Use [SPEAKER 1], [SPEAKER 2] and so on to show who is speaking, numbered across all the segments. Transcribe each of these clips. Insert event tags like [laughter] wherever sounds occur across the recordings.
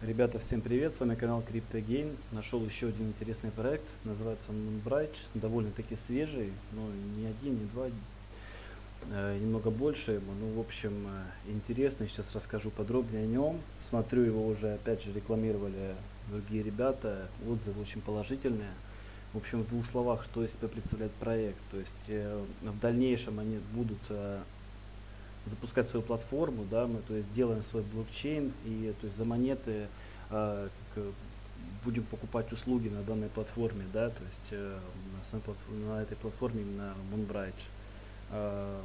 [SPEAKER 1] Ребята, всем привет, с вами канал CryptoGain. Нашел еще один интересный проект, называется он Moonbright, довольно-таки свежий, но не один, не два, э, немного больше ему. Ну, в общем, э, интересный, сейчас расскажу подробнее о нем. Смотрю, его уже, опять же, рекламировали другие ребята, отзывы очень положительные. В общем, в двух словах, что из себя представляет проект. То есть э, в дальнейшем они будут запускать свою платформу, да, мы то есть делаем свой блокчейн и то есть за монеты э, как, будем покупать услуги на данной платформе, да, то есть э, на, на этой платформе на Moonbridge. Э,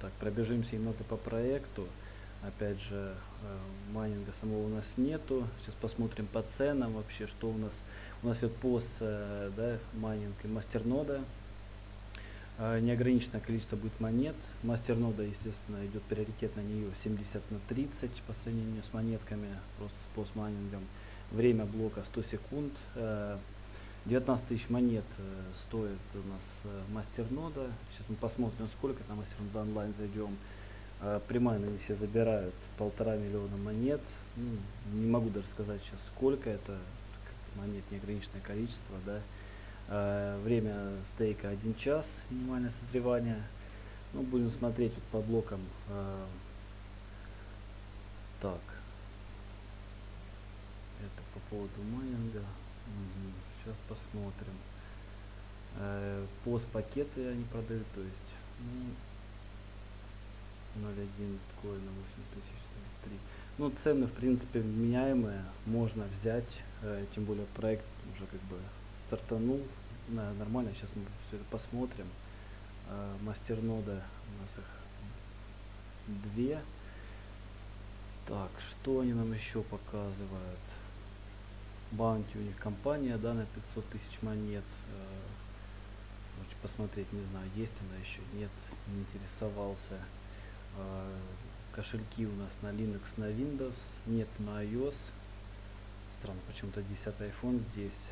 [SPEAKER 1] так, пробежимся немного по проекту. Опять же, э, майнинга самого у нас нету. Сейчас посмотрим по ценам вообще, что у нас. У нас идет PoS, э, да, майнинг и мастернода. А, неограниченное количество будет монет. Мастернода, естественно, идет приоритет на нее 70 на 30 по сравнению с монетками, просто с постмайнингом. Время блока 100 секунд. 19 э, тысяч монет э, стоит у нас э, мастернода. Сейчас мы посмотрим, сколько там мастернода онлайн зайдем. Примайны все забирают полтора миллиона монет. Ну, не могу даже сказать сейчас, сколько это. Монет неограниченное количество, да. Э, время стейка 1 час, минимальное созревание. Ну, будем смотреть вот по блокам. Э, так. Это по поводу майнинга. Угу. Сейчас посмотрим. Э, пост пакеты они продают, то есть ну, 0.1 биткоина 8003. Ну, цены, в принципе, меняемые. Можно взять, тем более проект уже как бы стартанул на, нормально. Сейчас мы все это посмотрим. Э, мастернода у нас их две. Так, что они нам еще показывают? Баунти у них компания, да, на 500 тысяч монет. Э, посмотреть, не знаю, есть она еще, нет, не интересовался. Э, кошельки у нас на Linux, на Windows, нет на iOS. Странно, почему-то 10 iPhone здесь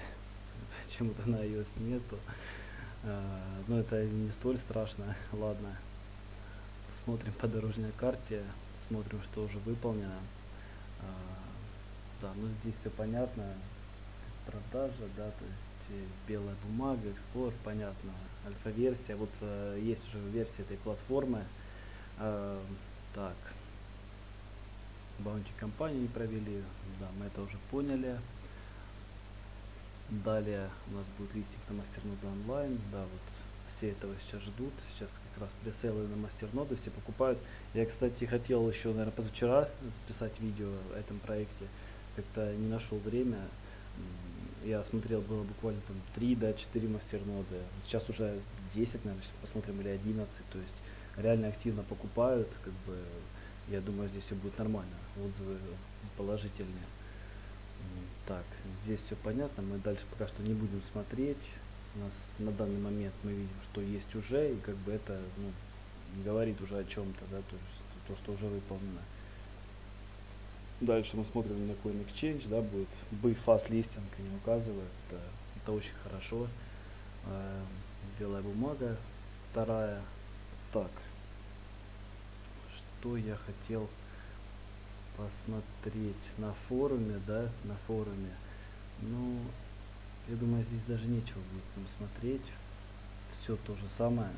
[SPEAKER 1] [laughs] почему-то на iOS нету. А, но это не столь страшно. [laughs] Ладно. Смотрим по дорожной карте, смотрим, что уже выполнено. А, да, ну здесь все понятно. Продажа, да, то есть э, белая бумага, Explorer, понятно. Альфа-версия. Вот э, есть уже версия этой платформы. Э, так. Баунти компании провели. Да, мы это уже поняли. Далее у нас будет листинг на мастерноду онлайн. Да, вот все этого сейчас ждут. Сейчас как раз пресейлы на мастерноду все покупают. Я, кстати, хотел еще, наверное, позавчера записать видео о этом проекте. Как-то не нашел время. Я смотрел, было буквально там 3, да, 4 мастерноды. Сейчас уже 10, наверное, посмотрим, или 11. То есть реально активно покупают. Как бы, я думаю, здесь все будет нормально. Отзывы положительные. Так, здесь все понятно, мы дальше пока что не будем смотреть. У нас на данный момент мы видим, что есть уже, и как бы это ну, говорит уже о чем-то, да, то есть то, что уже выполнено. Дальше мы смотрим на Coin Exchange, да, будет B Fast Listing, они указывают, это, это очень хорошо. Э, белая бумага, вторая. Так, что я хотел посмотреть на форуме, да, на форуме. Ну, я думаю, здесь даже нечего будет нам смотреть. Все то же самое.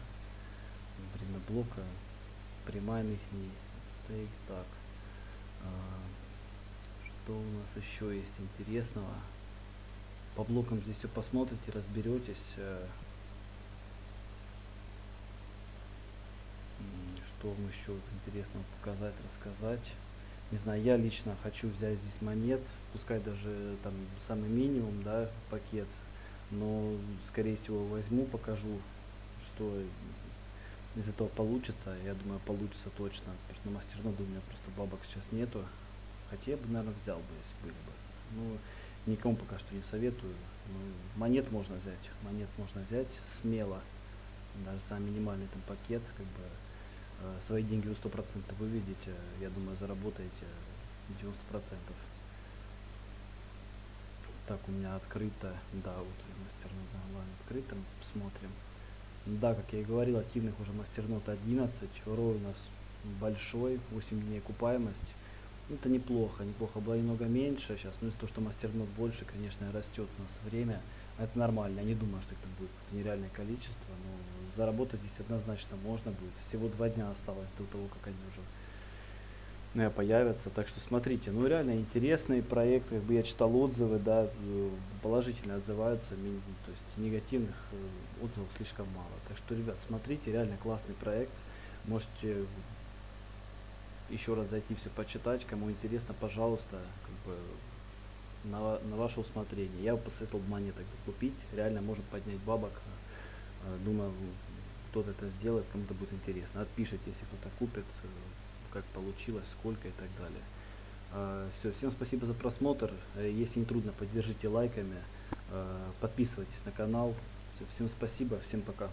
[SPEAKER 1] Время блока, примайных не стейк. Так, а, что у нас еще есть интересного? По блокам здесь все посмотрите, разберетесь. Э, что вам еще вот интересного показать, рассказать не знаю, я лично хочу взять здесь монет, пускай даже там самый минимум, да, пакет, но скорее всего возьму, покажу, что из этого получится. Я думаю, получится точно, потому что на мастерноду у меня просто бабок сейчас нету. Хотя я бы, наверное, взял бы, если были бы. Ну, никому пока что не советую. Ну, монет можно взять, монет можно взять смело. Даже самый минимальный там пакет, как бы, свои деньги вы 100% выведете, я думаю, заработаете 90%. Так, у меня открыто, да, вот мастернот онлайн открыто, смотрим. Да, как я и говорил, активных уже мастернот 11, рой у нас большой, 8 дней окупаемость. Это неплохо, неплохо. Было немного меньше сейчас, но из-за того, что мастернод больше, конечно, растет у нас время. Это нормально. Я не думаю, что это будет нереальное количество, но заработать здесь однозначно можно будет. Всего два дня осталось до того, как они уже э, появятся. Так что смотрите, ну реально интересный проект, как бы я читал отзывы, да, э, положительно отзываются, то есть негативных э, отзывов слишком мало. Так что, ребят, смотрите, реально классный проект. Можете еще раз зайти все почитать, кому интересно, пожалуйста, как бы на, на ваше усмотрение. Я бы посоветовал монеток купить, реально может поднять бабок. Э, Думаю, кто-то это сделает, кому-то будет интересно. Отпишите, если кто-то купит, э, как получилось, сколько и так далее. Все, всем спасибо за просмотр. Э, Если не трудно, поддержите лайками, э, подписывайтесь на канал. Всё, всем спасибо, всем пока.